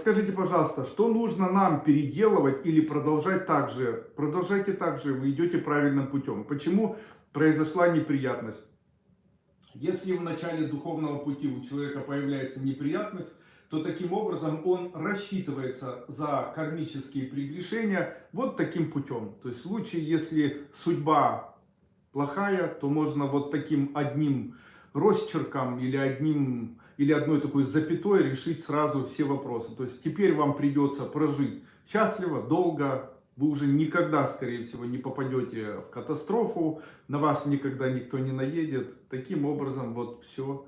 Скажите, пожалуйста, что нужно нам переделывать или продолжать так же? Продолжайте так же, вы идете правильным путем. Почему произошла неприятность? Если в начале духовного пути у человека появляется неприятность, то таким образом он рассчитывается за кармические прегрешения вот таким путем. То есть в случае, если судьба плохая, то можно вот таким одним росчерком или одним или одной такой запятой решить сразу все вопросы. То есть теперь вам придется прожить счастливо, долго, вы уже никогда, скорее всего, не попадете в катастрофу, на вас никогда никто не наедет. Таким образом, вот все